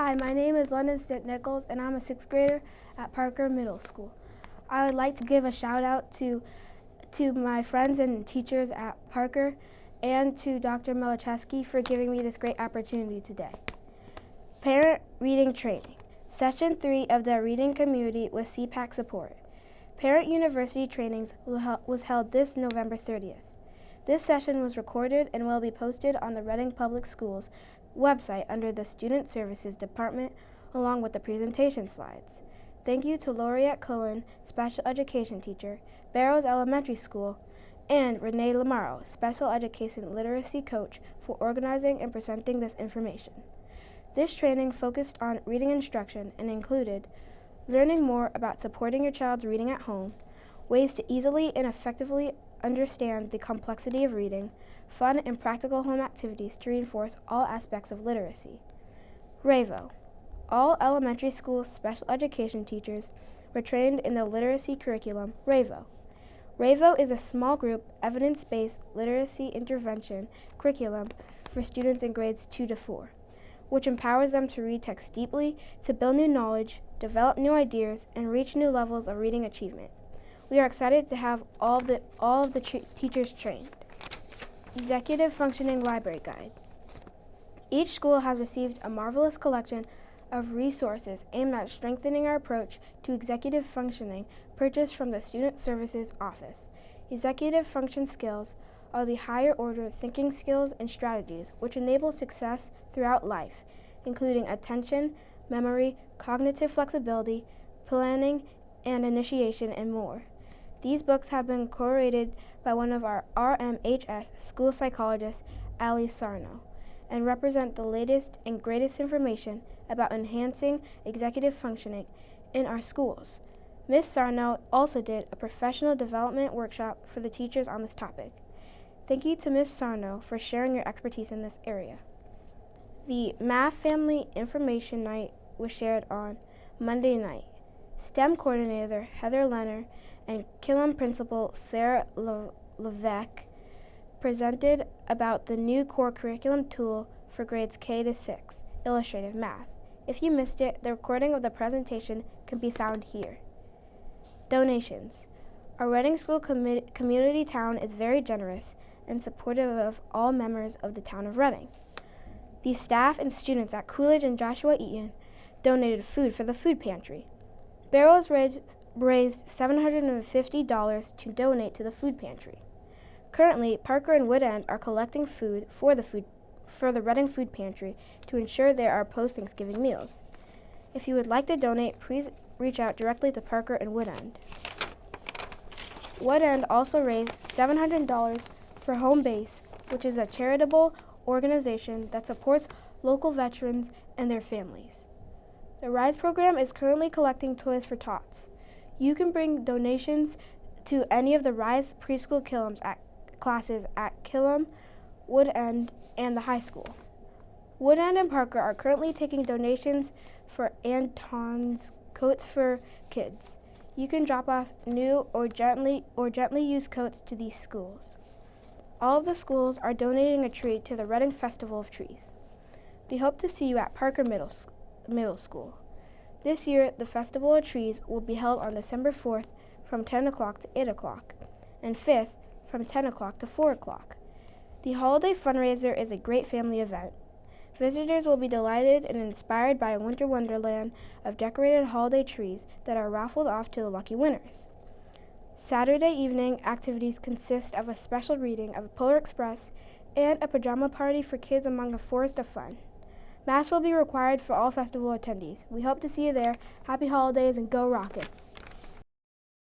Hi, my name is London Stitt Nichols and I'm a sixth grader at Parker Middle School. I would like to give a shout out to, to my friends and teachers at Parker and to Dr. Melicheski for giving me this great opportunity today. Parent Reading Training. Session 3 of the Reading Community with SEPAC support. Parent University Trainings was held this November 30th. This session was recorded and will be posted on the Reading Public Schools website under the Student Services Department along with the presentation slides. Thank you to Laureate Cullen, Special Education Teacher, Barrows Elementary School, and Renee Lamaro, Special Education Literacy Coach, for organizing and presenting this information. This training focused on reading instruction and included learning more about supporting your child's reading at home, ways to easily and effectively understand the complexity of reading, fun and practical home activities to reinforce all aspects of literacy. RAVE-O. All elementary school special education teachers were trained in the literacy curriculum RAVE-O. RAVE-O is a small group, evidence-based literacy intervention curriculum for students in grades 2 to 4, which empowers them to read text deeply, to build new knowledge, develop new ideas, and reach new levels of reading achievement. We are excited to have all of the, all of the teachers trained. Executive Functioning Library Guide. Each school has received a marvelous collection of resources aimed at strengthening our approach to executive functioning purchased from the Student Services Office. Executive function skills are the higher order thinking skills and strategies which enable success throughout life, including attention, memory, cognitive flexibility, planning, and initiation, and more. These books have been curated by one of our RMHS school psychologists, Ali Sarno, and represent the latest and greatest information about enhancing executive functioning in our schools. Ms. Sarno also did a professional development workshop for the teachers on this topic. Thank you to Ms. Sarno for sharing your expertise in this area. The Math Family Information Night was shared on Monday night. STEM coordinator Heather Leonard and Killam principal Sarah Levesque presented about the new core curriculum tool for grades K to 6, illustrative math. If you missed it, the recording of the presentation can be found here. Donations. Our Reading School com community town is very generous and supportive of all members of the town of Reading. The staff and students at Coolidge and Joshua Eaton donated food for the food pantry. Barrows raised $750 to donate to the food pantry. Currently, Parker and Woodend are collecting food for the food for the Reading Food Pantry to ensure there are post-Thanksgiving meals. If you would like to donate, please reach out directly to Parker and Woodend. Woodend also raised $700 for Home Base, which is a charitable organization that supports local veterans and their families. The RISE program is currently collecting toys for tots. You can bring donations to any of the RISE preschool Killams at classes at Killam, Woodend, and the high school. Woodend and Parker are currently taking donations for Anton's Coats for Kids. You can drop off new or gently or gently used coats to these schools. All of the schools are donating a tree to the Reading Festival of Trees. We hope to see you at Parker Middle Middle School. This year, the Festival of Trees will be held on December 4th from 10 o'clock to 8 o'clock, and 5th from 10 o'clock to 4 o'clock. The holiday fundraiser is a great family event. Visitors will be delighted and inspired by a winter wonderland of decorated holiday trees that are raffled off to the lucky winners. Saturday evening activities consist of a special reading of Polar Express and a pajama party for kids among a forest of fun. Masks will be required for all festival attendees. We hope to see you there. Happy holidays and go Rockets!